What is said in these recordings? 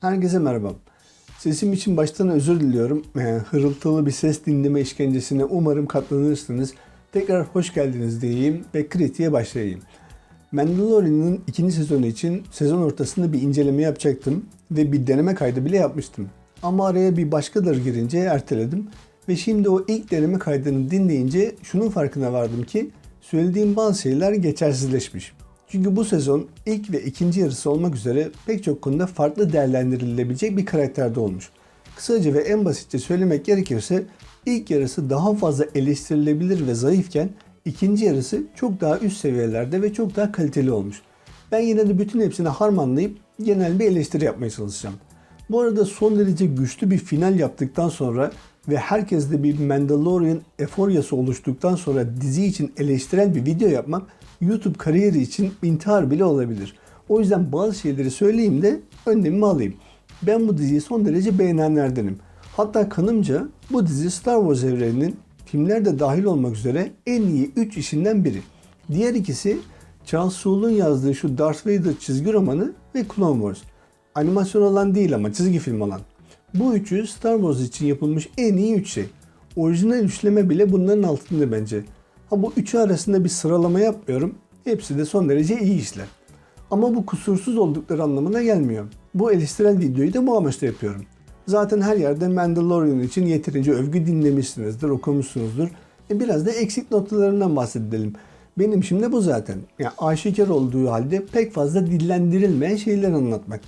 Herkese merhaba. Sesim için baştan özür diliyorum. Ee, hırıltılı bir ses dinleme işkencesine umarım katlanırsınız. Tekrar hoş geldiniz diyeyim ve kritiğe başlayayım. Mandalorian'ın ikinci sezonu için sezon ortasında bir inceleme yapacaktım ve bir deneme kaydı bile yapmıştım. Ama araya bir başkadır girince erteledim ve şimdi o ilk deneme kaydını dinleyince şunun farkına vardım ki söylediğim bazı şeyler geçersizleşmiş. Çünkü bu sezon ilk ve ikinci yarısı olmak üzere pek çok konuda farklı değerlendirilebilecek bir karakterde olmuş. Kısaca ve en basitçe söylemek gerekirse ilk yarısı daha fazla eleştirilebilir ve zayıfken ikinci yarısı çok daha üst seviyelerde ve çok daha kaliteli olmuş. Ben yine de bütün hepsini harmanlayıp genel bir eleştiri yapmaya çalışacağım. Bu arada son derece güçlü bir final yaptıktan sonra ve herkeste bir Mandalorian eforyası oluştuktan sonra dizi için eleştiren bir video yapmak YouTube kariyeri için intihar bile olabilir. O yüzden bazı şeyleri söyleyeyim de önlemimi alayım. Ben bu diziyi son derece beğenenlerdenim. Hatta kanımca bu dizi Star Wars evreninin filmler dahil olmak üzere en iyi 3 işinden biri. Diğer ikisi Charles Soule'un yazdığı şu Darth Vader çizgi romanı ve Clone Wars. Animasyon olan değil ama çizgi film olan. Bu üçü Star Wars için yapılmış en iyi üç şey. Orijinal üçleme bile bunların altında bence. Ha bu üçü arasında bir sıralama yapmıyorum. Hepsi de son derece iyi işler. Ama bu kusursuz oldukları anlamına gelmiyor. Bu eleştirel videoyu da bu amaçla yapıyorum. Zaten her yerde Mandalorian için yeterince övgü dinlemişsinizdir, okumuşsunuzdur. E biraz da eksik noktalarından bahsedelim. Benim şimdi bu zaten. Yani aşikar olduğu halde pek fazla dillendirilmeyen şeyler anlatmak.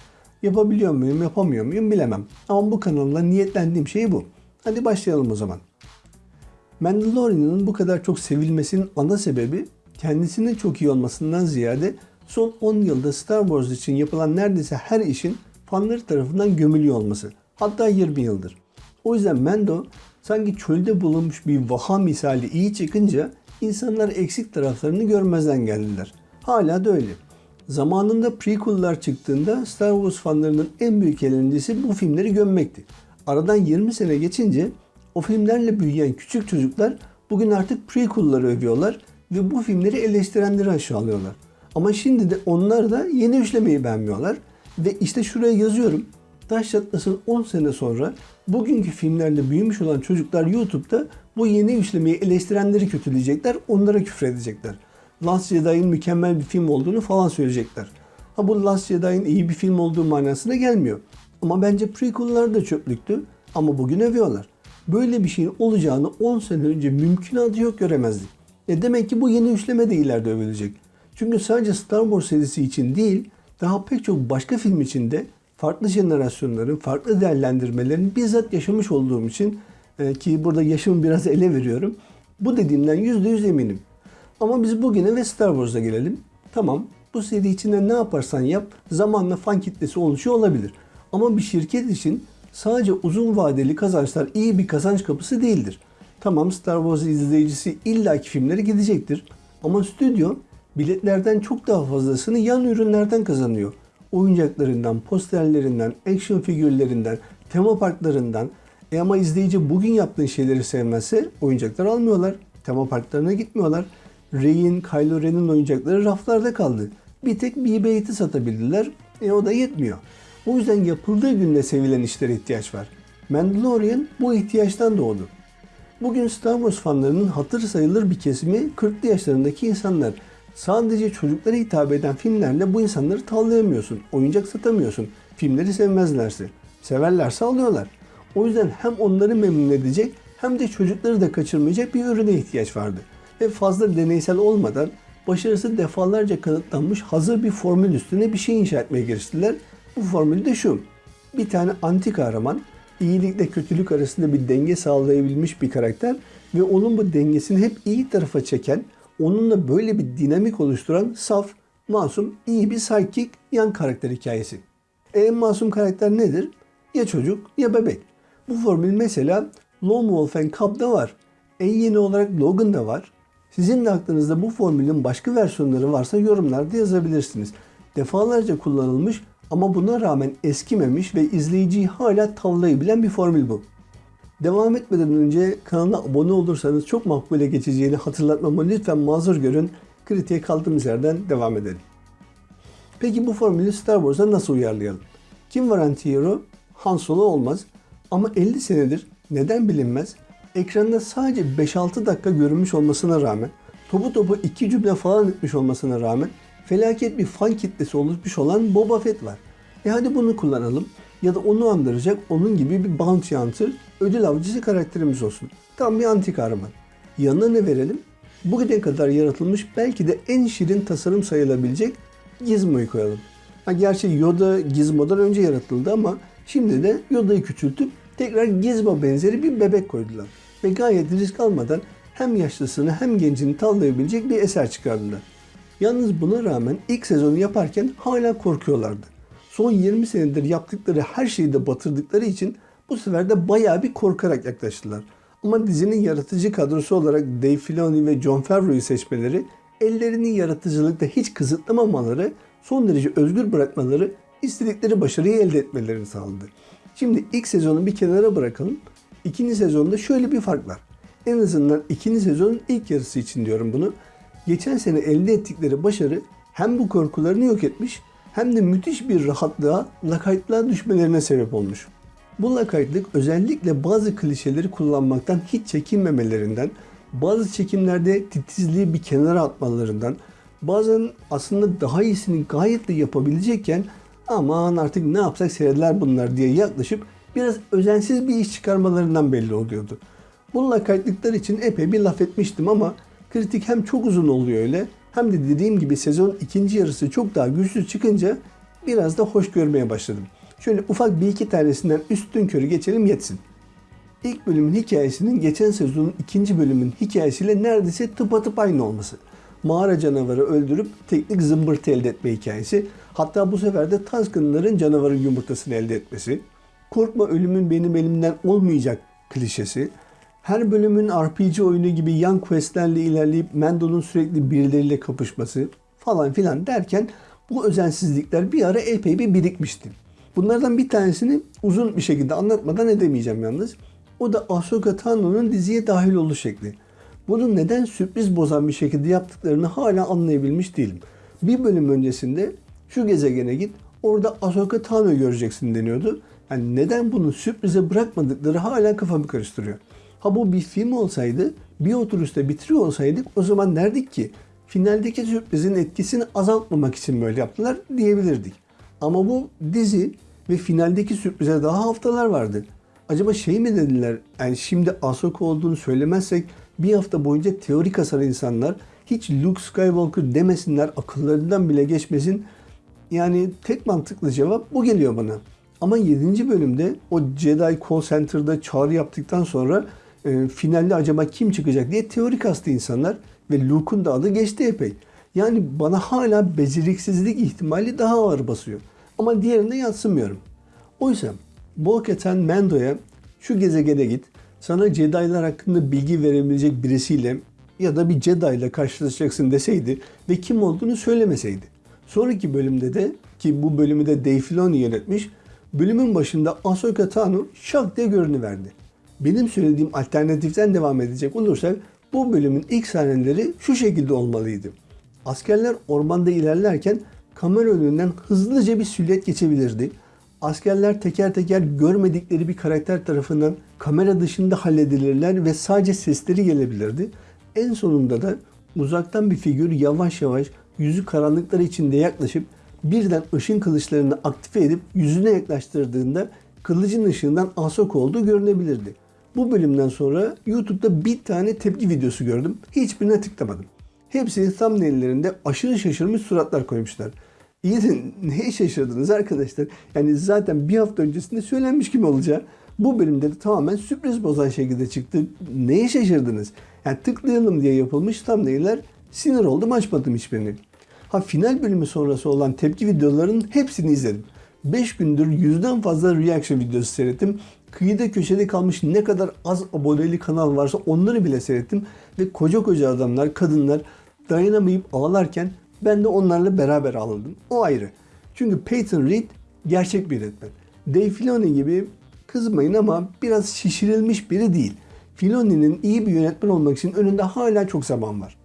Yapabiliyor muyum, yapamıyor muyum bilemem. Ama bu kanalda niyetlendiğim şey bu. Hadi başlayalım o zaman. Mandalorian'ın bu kadar çok sevilmesinin ana sebebi kendisinin çok iyi olmasından ziyade son 10 yılda Star Wars için yapılan neredeyse her işin fanları tarafından gömülüyor olması. Hatta 20 yıldır. O yüzden Mando sanki çölde bulunmuş bir vaha misali iyi çıkınca insanlar eksik taraflarını görmezden geldiler. Hala da öyle. Zamanında prequel'lar çıktığında Star Wars fanlarının en büyük eğlencesi bu filmleri gömmekti. Aradan 20 sene geçince o filmlerle büyüyen küçük çocuklar bugün artık prequel'ları övüyorlar ve bu filmleri eleştirenleri aşağılıyorlar. Ama şimdi de onlar da yeni üçlemeyi beğenmiyorlar. Ve işte şuraya yazıyorum. Taş çatlasın 10 sene sonra bugünkü filmlerle büyümüş olan çocuklar YouTube'da bu yeni üçlemeyi eleştirenleri kötüleyecekler, onlara küfredecekler. Last Jedi'ın mükemmel bir film olduğunu falan söyleyecekler. Ha bu Last Jedi'ın iyi bir film olduğu manasına gelmiyor. Ama bence prequel'lar da çöplüktü ama bugün övüyorlar. Böyle bir şeyin olacağını 10 sene önce mümkünatı yok göremezdik. E demek ki bu yeni üçleme de ileride övülecek. Çünkü sadece Star Wars serisi için değil, daha pek çok başka film için de farklı jenerasyonların, farklı değerlendirmelerin bizzat yaşamış olduğum için e, ki burada yaşımı biraz ele veriyorum. Bu dediğimden %100 eminim. Ama biz bugüne ve Star Wars'a gelelim. Tamam bu seri içinde ne yaparsan yap zamanla fan kitlesi oluşuyor olabilir. Ama bir şirket için sadece uzun vadeli kazançlar iyi bir kazanç kapısı değildir. Tamam Star Wars izleyicisi illaki filmlere gidecektir. Ama stüdyo biletlerden çok daha fazlasını yan ürünlerden kazanıyor. Oyuncaklarından, posterlerinden, action figürlerinden, tema parklarından. E ama izleyici bugün yaptığın şeyleri sevmezse oyuncaklar almıyorlar. Tema parklarına gitmiyorlar. Rey'in, Kylo Ren'in oyuncakları raflarda kaldı. Bir tek BB-8'i satabildiler. E o da yetmiyor. O yüzden yapıldığı günde sevilen işlere ihtiyaç var. Mandalorian bu ihtiyaçtan doğdu. Bugün Star Wars fanlarının hatır sayılır bir kesimi 40'lı yaşlarındaki insanlar. Sadece çocuklara hitap eden filmlerle bu insanları tavlayamıyorsun. Oyuncak satamıyorsun. Filmleri sevmezlerse. Severlerse alıyorlar. O yüzden hem onları memnun edecek hem de çocukları da kaçırmayacak bir ürüne ihtiyaç vardı. Ve fazla deneysel olmadan başarısı defalarca kanıtlanmış hazır bir formül üstüne bir şey inşa etmeye giriştiler. Bu formül de şu. Bir tane anti kahraman iyilikle kötülük arasında bir denge sağlayabilmiş bir karakter ve onun bu dengesini hep iyi tarafa çeken, onunla böyle bir dinamik oluşturan saf, masum, iyi bir psychic yan karakter hikayesi. En masum karakter nedir? Ya çocuk ya bebek. Bu formül mesela Lone Wolf and Cub'da var. En yeni olarak Logan'da var. Sizin de aklınızda bu formülün başka versiyonları varsa yorumlarda yazabilirsiniz. Defalarca kullanılmış ama buna rağmen eskimemiş ve izleyiciyi hala tavlayabilen bir formül bu. Devam etmeden önce kanala abone olursanız çok makbule geçeceğini hatırlatmamı lütfen mazur görün. Kritiğe kaldığımız yerden devam edelim. Peki bu formülü Star Wars'a nasıl uyarlayalım? Kim var anti-hero? Han Solo olmaz. Ama 50 senedir neden bilinmez ekranda sadece 5-6 dakika görünmüş olmasına rağmen topu topu 2 cümle falan etmiş olmasına rağmen felaket bir fan kitlesi oluşmuş olan Boba Fett var. E hadi bunu kullanalım ya da onu andıracak onun gibi bir bounty hunter, ödül avcısı karakterimiz olsun. Tam bir anti kahraman. Yanına ne verelim? Bugüne kadar yaratılmış belki de en şirin tasarım sayılabilecek Gizmo'yu koyalım. Ha, gerçi Yoda Gizmo'dan önce yaratıldı ama şimdi de Yoda'yı küçültüp tekrar Gizmo benzeri bir bebek koydular. Ve gayet risk almadan hem yaşlısını hem gencini tavlayabilecek bir eser çıkardılar. Yalnız buna rağmen ilk sezonu yaparken hala korkuyorlardı. Son 20 senedir yaptıkları her şeyi de batırdıkları için bu sefer de bayağı bir korkarak yaklaştılar. Ama dizinin yaratıcı kadrosu olarak Dave Filoni ve Jon Favreau'yu seçmeleri, ellerini yaratıcılıkta hiç kısıtlamamaları, son derece özgür bırakmaları, istedikleri başarıyı elde etmelerini sağladı. Şimdi ilk sezonu bir kenara bırakalım. İkinci sezonda şöyle bir fark var. En azından ikinci sezonun ilk yarısı için diyorum bunu. Geçen sene elde ettikleri başarı hem bu korkularını yok etmiş hem de müthiş bir rahatlığa, lakaytlığa düşmelerine sebep olmuş. Bu lakaytlık özellikle bazı klişeleri kullanmaktan hiç çekinmemelerinden, bazı çekimlerde titizliği bir kenara atmalarından, bazen aslında daha iyisini gayet de yapabilecekken aman artık ne yapsak seyreder bunlar diye yaklaşıp biraz özensiz bir iş çıkarmalarından belli oluyordu. Bu lakaytlıklar için epey bir laf etmiştim ama kritik hem çok uzun oluyor öyle hem de dediğim gibi sezon ikinci yarısı çok daha güçlü çıkınca biraz da hoş görmeye başladım. Şöyle ufak bir iki tanesinden üstün körü geçelim yetsin. İlk bölümün hikayesinin geçen sezonun ikinci bölümün hikayesiyle neredeyse tıpatıp aynı olması. Mağara canavarı öldürüp teknik zımbırtı elde etme hikayesi. Hatta bu sefer de Tusken'ların canavarın yumurtasını elde etmesi. Korkma ölümün benim elimden olmayacak klişesi. Her bölümün RPG oyunu gibi yan questlerle ilerleyip Mendo'nun sürekli birileriyle kapışması falan filan derken bu özensizlikler bir ara epey bir birikmişti. Bunlardan bir tanesini uzun bir şekilde anlatmadan edemeyeceğim yalnız. O da Ahsoka Tano'nun diziye dahil oluş şekli. Bunu neden sürpriz bozan bir şekilde yaptıklarını hala anlayabilmiş değilim. Bir bölüm öncesinde şu gezegene git orada Ahsoka Tano'yu göreceksin deniyordu. Yani neden bunu sürprize bırakmadıkları hala kafamı karıştırıyor. Ha bu bir film olsaydı bir oturuşta bitiriyor olsaydık o zaman derdik ki finaldeki sürprizin etkisini azaltmamak için böyle yaptılar diyebilirdik. Ama bu dizi ve finaldeki sürprize daha haftalar vardı. Acaba şey mi dediler? Yani şimdi Ahsoka olduğunu söylemezsek bir hafta boyunca teori kasar insanlar hiç Luke Skywalker demesinler akıllarından bile geçmesin. Yani tek mantıklı cevap bu geliyor bana. Ama 7. bölümde o Jedi Call Center'da çağrı yaptıktan sonra e, finalde acaba kim çıkacak diye teori kastı insanlar ve Luke'un da adı geçti epey. Yani bana hala beceriksizlik ihtimali daha ağır basıyor. Ama diğerinde yatsımıyorum. Oysa Bo-Katan Mando'ya şu gezegene git, sana Jedi'lar hakkında bilgi verebilecek birisiyle ya da bir Jedi ile karşılaşacaksın deseydi ve kim olduğunu söylemeseydi. Sonraki bölümde de ki bu bölümü de Dave Filoni yönetmiş, bölümün başında Ahsoka Tano şak diye görünüverdi. Benim söylediğim alternatiften devam edecek olursak bu bölümün ilk sahneleri şu şekilde olmalıydı. Askerler ormanda ilerlerken kamera önünden hızlıca bir silüet geçebilirdi. Askerler teker teker görmedikleri bir karakter tarafından kamera dışında halledilirler ve sadece sesleri gelebilirdi. En sonunda da uzaktan bir figür yavaş yavaş yüzü karanlıklar içinde yaklaşıp birden ışın kılıçlarını aktive edip yüzüne yaklaştırdığında kılıcın ışığından Ahsoka olduğu görünebilirdi. Bu bölümden sonra YouTube'da bir tane tepki videosu gördüm. Hiçbirine tıklamadım. Hepsi thumbnaillerinde aşırı şaşırmış suratlar koymuşlar. İyi de neye şaşırdınız arkadaşlar? Yani zaten bir hafta öncesinde söylenmiş gibi olacağı bu bölümde de tamamen sürpriz bozan şekilde çıktı. Neye şaşırdınız? Yani tıklayalım diye yapılmış thumbnailler sinir oldum açmadım hiçbirini. Ha final bölümü sonrası olan tepki videolarının hepsini izledim. 5 gündür yüzden fazla reaction videosu seyrettim. Kıyıda köşede kalmış ne kadar az aboneli kanal varsa onları bile seyrettim. Ve koca koca adamlar, kadınlar dayanamayıp ağlarken ben de onlarla beraber ağladım. O ayrı. Çünkü Peyton Reed gerçek bir yönetmen. Dave Filoni gibi kızmayın ama biraz şişirilmiş biri değil. Filoni'nin iyi bir yönetmen olmak için önünde hala çok zaman var.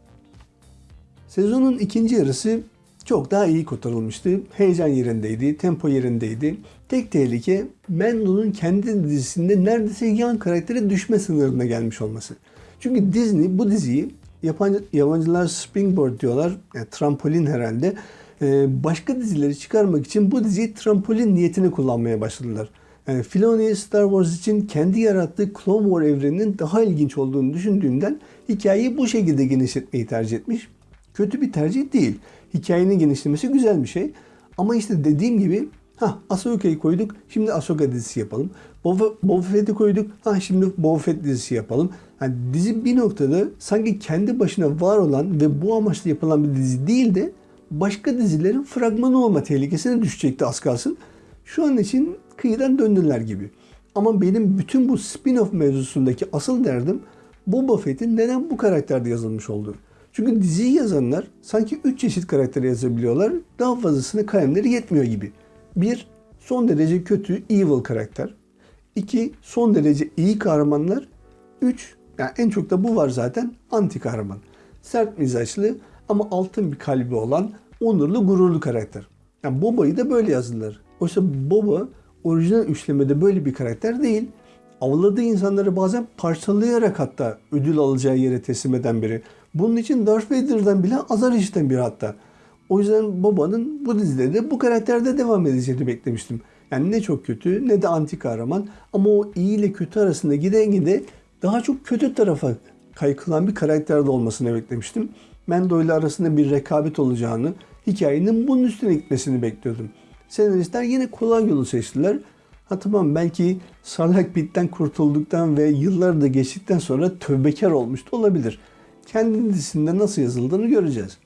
Sezonun ikinci yarısı çok daha iyi kotarılmıştı. Heyecan yerindeydi, tempo yerindeydi. Tek tehlike Mendo'nun kendi dizisinde neredeyse yan karaktere düşme sınırına gelmiş olması. Çünkü Disney bu diziyi yapan, yabancılar springboard diyorlar. Yani trampolin herhalde. Ee, başka dizileri çıkarmak için bu diziyi trampolin niyetini kullanmaya başladılar. Yani Filoni Star Wars için kendi yarattığı Clone War evreninin daha ilginç olduğunu düşündüğünden hikayeyi bu şekilde genişletmeyi tercih etmiş. Kötü bir tercih değil. Hikayenin genişlemesi güzel bir şey. Ama işte dediğim gibi ha Ahsoka'yı koyduk. Şimdi Ahsoka dizisi yapalım. Boba, Fett'i koyduk. Ha şimdi Boba Fett dizisi yapalım. Yani dizi bir noktada sanki kendi başına var olan ve bu amaçla yapılan bir dizi değil de başka dizilerin fragmanı olma tehlikesine düşecekti az kalsın. Şu an için kıyıdan döndüler gibi. Ama benim bütün bu spin-off mevzusundaki asıl derdim Boba Fett'in neden bu karakterde yazılmış olduğu. Çünkü diziyi yazanlar sanki 3 çeşit karakter yazabiliyorlar. Daha fazlasını kalemleri yetmiyor gibi. 1. Son derece kötü, evil karakter. 2. Son derece iyi kahramanlar. 3. Yani en çok da bu var zaten anti kahraman. Sert mizaçlı ama altın bir kalbi olan onurlu gururlu karakter. Yani Boba'yı da böyle yazdılar. Oysa Boba orijinal üçlemede böyle bir karakter değil. Avladığı insanları bazen parçalayarak hatta ödül alacağı yere teslim eden biri. Bunun için Darth Vader'dan bile azar işiten biri hatta. O yüzden Boba'nın bu dizide de bu karakterde devam edeceğini beklemiştim. Yani ne çok kötü ne de anti kahraman ama o iyi ile kötü arasında giden gide daha çok kötü tarafa kaykılan bir karakterde olmasını beklemiştim. Mendo ile arasında bir rekabet olacağını, hikayenin bunun üstüne gitmesini bekliyordum. Senaristler yine kolay yolu seçtiler. Ha tamam belki Sarlak Pit'ten kurtulduktan ve yıllar da geçtikten sonra tövbekar olmuş da olabilir. Kendi dizisinde nasıl yazıldığını göreceğiz.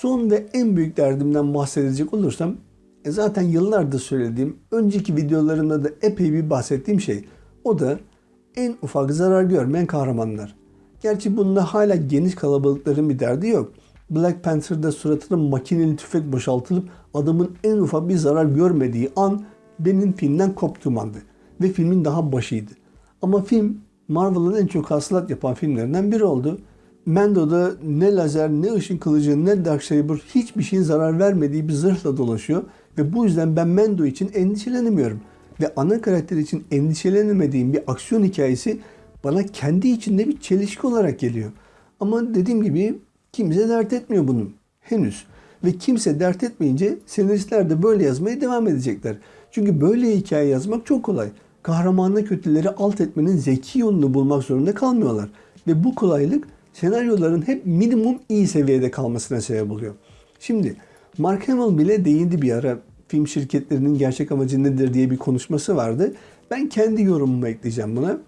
Son ve en büyük derdimden bahsedecek olursam e zaten yıllardır söylediğim, önceki videolarımda da epey bir bahsettiğim şey. O da en ufak zarar görmeyen kahramanlar. Gerçi bunda hala geniş kalabalıkların bir derdi yok. Black Panther'da suratına makineli tüfek boşaltılıp adamın en ufak bir zarar görmediği an benim filmden koptuğum andı. Ve filmin daha başıydı. Ama film Marvel'ın en çok hasılat yapan filmlerinden biri oldu. Mando'da ne lazer, ne ışın kılıcı, ne Darksaber hiçbir şeyin zarar vermediği bir zırhla dolaşıyor. Ve bu yüzden ben Mando için endişelenemiyorum. Ve ana karakter için endişelenemediğim bir aksiyon hikayesi bana kendi içinde bir çelişki olarak geliyor. Ama dediğim gibi kimse dert etmiyor bunu. Henüz. Ve kimse dert etmeyince senaristler de böyle yazmaya devam edecekler. Çünkü böyle hikaye yazmak çok kolay. Kahramanla kötüleri alt etmenin zeki yolunu bulmak zorunda kalmıyorlar. Ve bu kolaylık senaryoların hep minimum iyi seviyede kalmasına sebep oluyor. Şimdi Mark Hamill bile değindi bir ara film şirketlerinin gerçek amacı nedir diye bir konuşması vardı. Ben kendi yorumumu ekleyeceğim buna.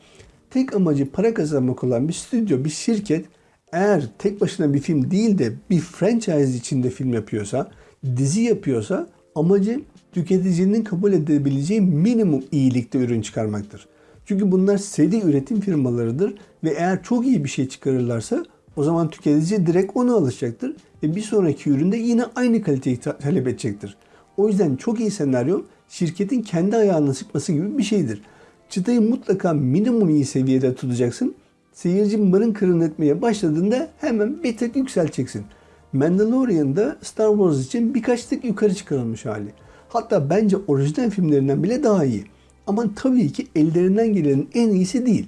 Tek amacı para kazanmak olan bir stüdyo, bir şirket eğer tek başına bir film değil de bir franchise içinde film yapıyorsa, dizi yapıyorsa amacı tüketicinin kabul edebileceği minimum iyilikte ürün çıkarmaktır. Çünkü bunlar seri üretim firmalarıdır ve eğer çok iyi bir şey çıkarırlarsa o zaman tüketici direkt onu alışacaktır ve bir sonraki üründe yine aynı kaliteyi talep edecektir. O yüzden çok iyi senaryo şirketin kendi ayağına sıkması gibi bir şeydir. Çıtayı mutlaka minimum iyi seviyede tutacaksın. Seyirci mırın kırın etmeye başladığında hemen bir tık yükselteceksin. Mandalorian'da Star Wars için birkaç tık yukarı çıkarılmış hali. Hatta bence orijinal filmlerinden bile daha iyi. Ama tabii ki ellerinden gelenin en iyisi değil.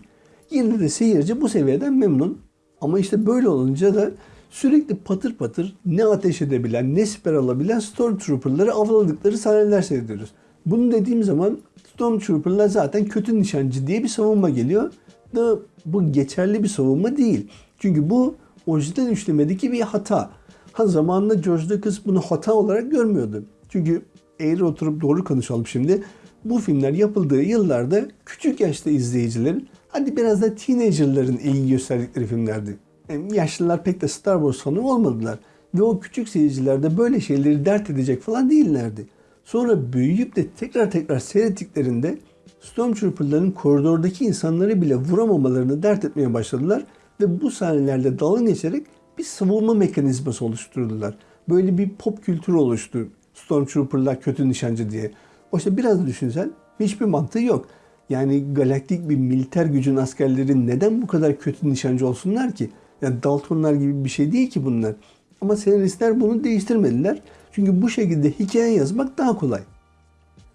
Yine de seyirci bu seviyeden memnun. Ama işte böyle olunca da sürekli patır patır ne ateş edebilen ne siper alabilen Stormtrooper'ları avladıkları sahneler seyrediyoruz. Bunu dediğim zaman Stormtrooper'lar zaten kötü nişancı diye bir savunma geliyor. Da bu geçerli bir savunma değil. Çünkü bu orijinal üçlemedeki bir hata. Ha zamanında George Lucas bunu hata olarak görmüyordu. Çünkü eğri oturup doğru konuşalım şimdi. Bu filmler yapıldığı yıllarda küçük yaşta izleyicilerin hadi biraz da teenagerların ilgi gösterdikleri filmlerdi. Yani yaşlılar pek de Star Wars fanı olmadılar. Ve o küçük seyirciler de böyle şeyleri dert edecek falan değillerdi. Sonra büyüyüp de tekrar tekrar seyrettiklerinde Stormtrooper'ların koridordaki insanları bile vuramamalarını dert etmeye başladılar ve bu sahnelerde dalga geçerek bir savunma mekanizması oluşturdular. Böyle bir pop kültürü oluştu. Stormtrooper'lar kötü nişancı diye. Oysa biraz düşünsen hiçbir mantığı yok. Yani galaktik bir militer gücün askerleri neden bu kadar kötü nişancı olsunlar ki? Yani Daltonlar gibi bir şey değil ki bunlar. Ama senaristler bunu değiştirmediler. Çünkü bu şekilde hikaye yazmak daha kolay.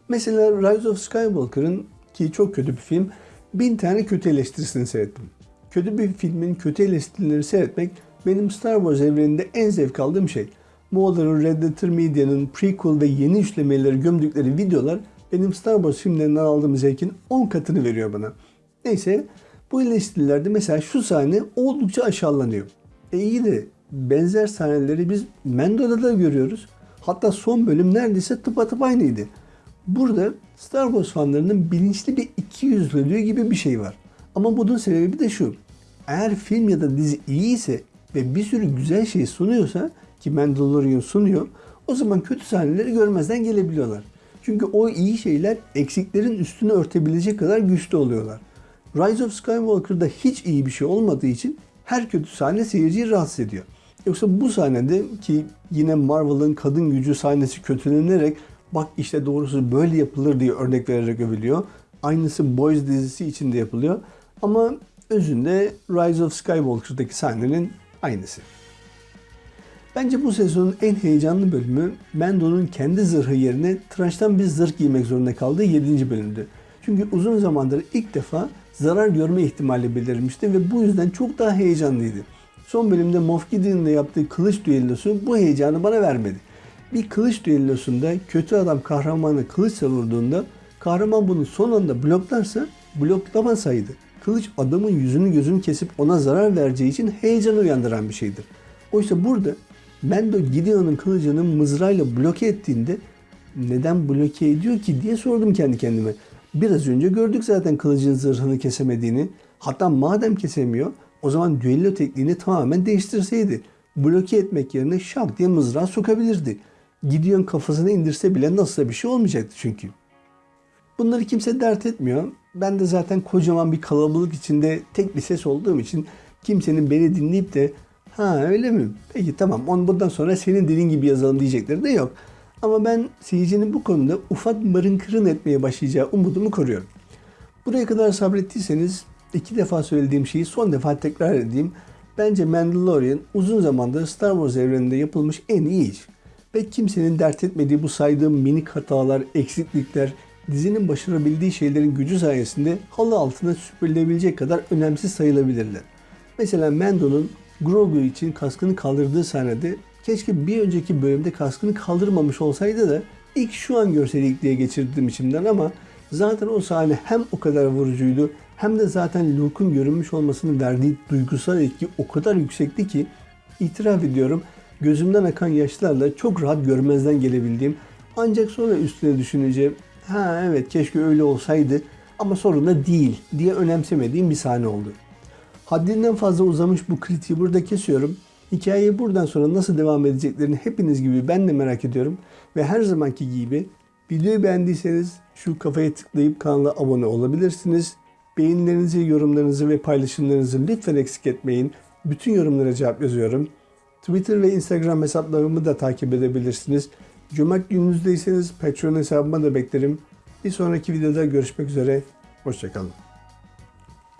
Mesela Rise of Skywalker'ın ki çok kötü bir film, bin tane kötü eleştirisini seyrettim. Kötü bir filmin kötü eleştirileri seyretmek benim Star Wars evreninde en zevk aldığım şey. Moğolların Red Letter Media'nın prequel ve yeni üçlemeleri gömdükleri videolar benim Star Wars filmlerinden aldığım zevkin 10 katını veriyor bana. Neyse bu eleştirilerde mesela şu sahne oldukça aşağılanıyor. E iyi de benzer sahneleri biz Mendo'da da görüyoruz. Hatta son bölüm neredeyse tıpatıp aynıydı. Burada Star Wars fanlarının bilinçli bir ikiyüzlülüğü gibi bir şey var. Ama bunun sebebi de şu. Eğer film ya da dizi iyi ise ve bir sürü güzel şey sunuyorsa ki Mandalorian sunuyor o zaman kötü sahneleri görmezden gelebiliyorlar. Çünkü o iyi şeyler eksiklerin üstünü örtebilecek kadar güçlü oluyorlar. Rise of Skywalker'da hiç iyi bir şey olmadığı için her kötü sahne seyirciyi rahatsız ediyor. Yoksa bu sahnede ki yine Marvel'ın kadın gücü sahnesi kötülenerek bak işte doğrusu böyle yapılır diye örnek vererek övülüyor. Aynısı Boys dizisi için de yapılıyor. Ama özünde Rise of Skywalker'daki sahnenin aynısı. Bence bu sezonun en heyecanlı bölümü Mando'nun kendi zırhı yerine tıraştan bir zırh giymek zorunda kaldığı 7. bölümdü. Çünkü uzun zamandır ilk defa zarar görme ihtimali belirmişti ve bu yüzden çok daha heyecanlıydı. Son bölümde Moff Gideon'la yaptığı kılıç düellosu bu heyecanı bana vermedi. Bir kılıç düellosunda kötü adam kahramanı kılıç savurduğunda kahraman bunu son anda bloklarsa bloklamasaydı kılıç adamın yüzünü gözünü kesip ona zarar vereceği için heyecan uyandıran bir şeydir. Oysa burada Mendo Gideon'un kılıcını mızrayla bloke ettiğinde neden bloke ediyor ki diye sordum kendi kendime. Biraz önce gördük zaten kılıcın zırhını kesemediğini. Hatta madem kesemiyor o zaman düello tekniğini tamamen değiştirseydi. Bloke etmek yerine şak diye mızrağı sokabilirdi. Gideon kafasını indirse bile nasıl bir şey olmayacaktı çünkü. Bunları kimse dert etmiyor. Ben de zaten kocaman bir kalabalık içinde tek bir ses olduğum için kimsenin beni dinleyip de ha öyle mi? Peki tamam on bundan sonra senin dediğin gibi yazalım diyecekleri de yok. Ama ben seyircinin bu konuda ufak mırın kırın etmeye başlayacağı umudumu koruyorum. Buraya kadar sabrettiyseniz iki defa söylediğim şeyi son defa tekrar edeyim. Bence Mandalorian uzun zamandır Star Wars evreninde yapılmış en iyi iş. Ve kimsenin dert etmediği bu saydığım minik hatalar, eksiklikler, dizinin başarabildiği şeylerin gücü sayesinde halı altına süpürülebilecek kadar önemsiz sayılabilirler. Mesela Mando'nun Grogu için kaskını kaldırdığı sahnede keşke bir önceki bölümde kaskını kaldırmamış olsaydı da ilk şu an görseydik diye geçirdim içimden ama zaten o sahne hem o kadar vurucuydu hem de zaten Luke'un görünmüş olmasının verdiği duygusal etki o kadar yüksekti ki itiraf ediyorum gözümden akan yaşlarla çok rahat görmezden gelebildiğim ancak sonra üstüne düşüneceğim ha evet keşke öyle olsaydı ama sorun da değil diye önemsemediğim bir sahne oldu. Haddinden fazla uzamış bu kritiği burada kesiyorum. Hikayeyi buradan sonra nasıl devam edeceklerini hepiniz gibi ben de merak ediyorum. Ve her zamanki gibi videoyu beğendiyseniz şu kafaya tıklayıp kanala abone olabilirsiniz. Beğenilerinizi, yorumlarınızı ve paylaşımlarınızı lütfen eksik etmeyin. Bütün yorumlara cevap yazıyorum. Twitter ve Instagram hesaplarımı da takip edebilirsiniz. Cömert gününüzdeyseniz Patreon hesabıma da beklerim. Bir sonraki videoda görüşmek üzere. Hoşçakalın.